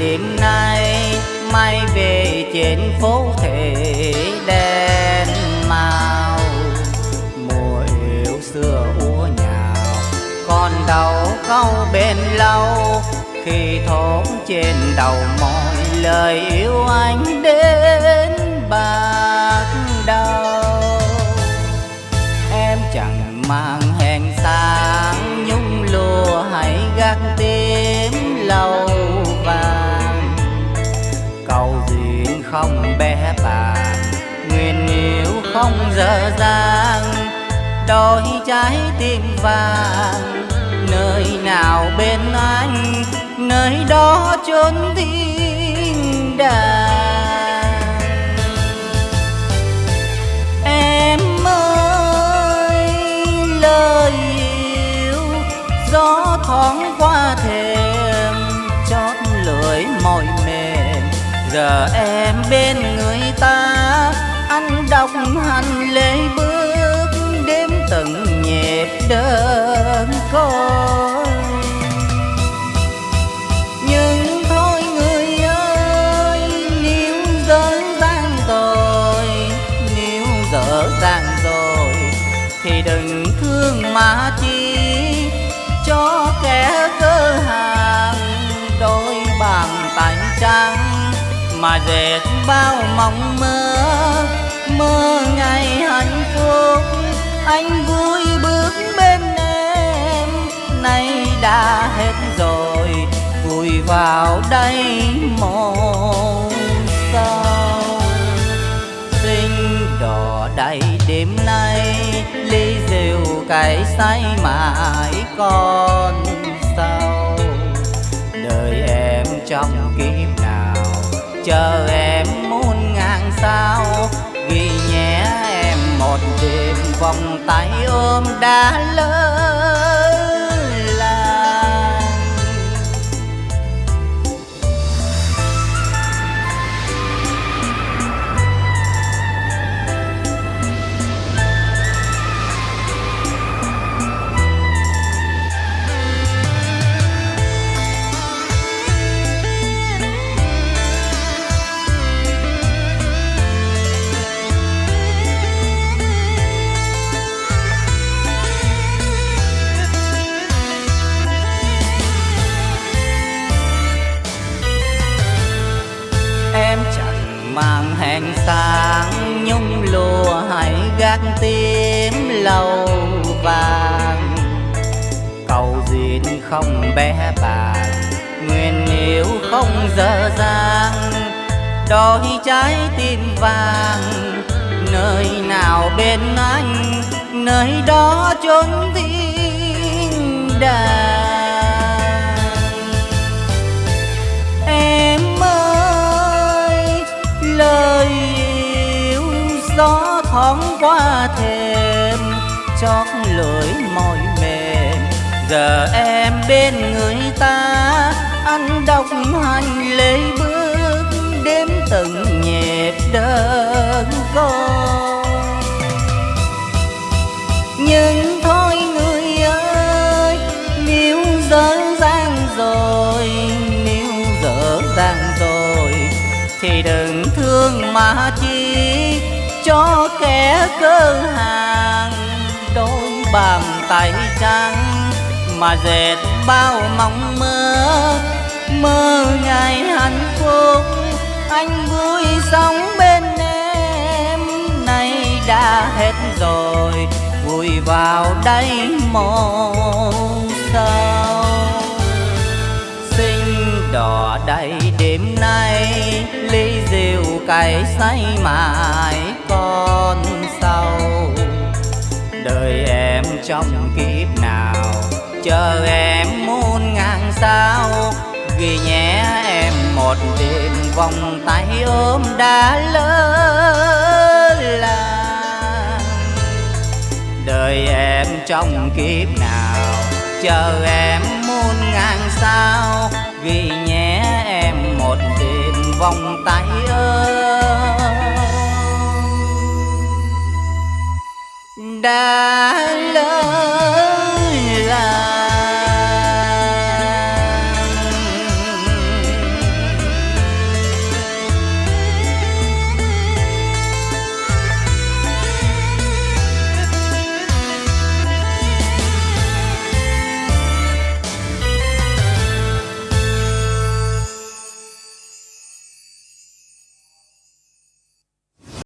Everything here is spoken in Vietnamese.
đêm nay, mai về trên phố thể đen màu. Mùa yêu xưa úa nhào còn đầu câu bên lâu. Khi thốn trên đầu mọi lời yêu anh đến bao không bé bàng nguyện yêu không dở dang đôi trái tim vàng. Nơi nào bên anh, nơi đó chốn thiên bên dệt bao mong mơ. Mơ ngày hạnh phúc, anh vui bước bên em. Nay đã hết rồi vùi vào đây một sao. Sinh đỏ đầy đêm nay, ly rượu cay say mãi còn sao. Đời em trong kiếp chờ em muôn ngàn sao ghi nhé em một đêm vòng tay ôm đã lớn. Mang sáng nhung lùa hay gác tím lâu vàng. Cầu duyên không bé bàng, nguyện yêu không dở dang. Đôi trái tim vàng, nơi nào bên anh, nơi đó chốn thiên đàng. Gió qua thềm, chót lưỡi mỏi mềm. Giờ em bên người ta, anh đọc hành lễ bước, đếm từng nhịp đơn con nhưng thôi người ơi nếu dở dang rồi nếu dở dang rồi. Thì đừng thương mà chi, cho cơ hàng, đôi bàn tay trắng mà dệt bao mong mơ. Mơ ngày hạnh phúc, anh vui sống bên em. Nay đã hết rồi, vui vào đây một sao. Xinh đỏ đầy đêm nay, ly rượu cay say mãi. Trong kiếp nào? Chờ em muôn ngàn sao? Ghi nhé em một đêm vòng tay ôm đã lỡ làng. Đời em trong kiếp nào? Chờ em muôn ngàn sao? Ghi nhé em một đêm vòng tay ôm đã lớn.